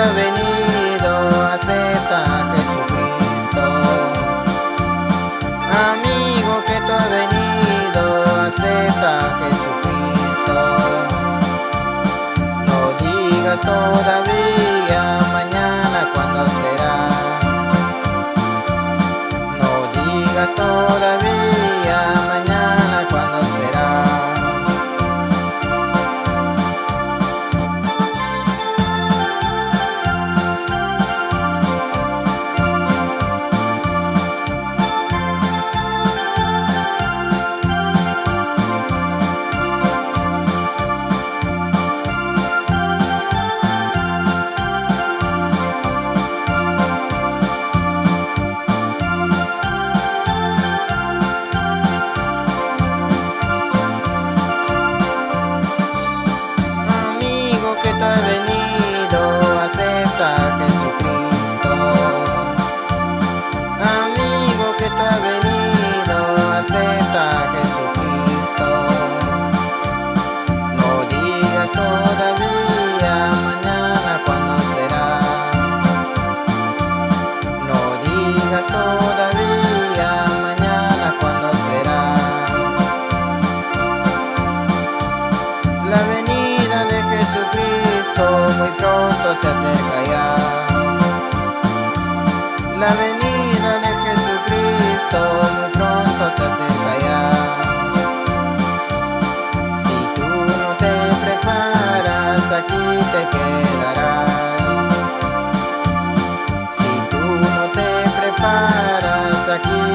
ha venido, acepta a Jesucristo. Amigo que tú has venido, acepta a Jesucristo. No digas todavía. Se acerca ya. La venida de Jesucristo muy pronto se acerca ya. Si tú no te preparas, aquí te quedarás. Si tú no te preparas, aquí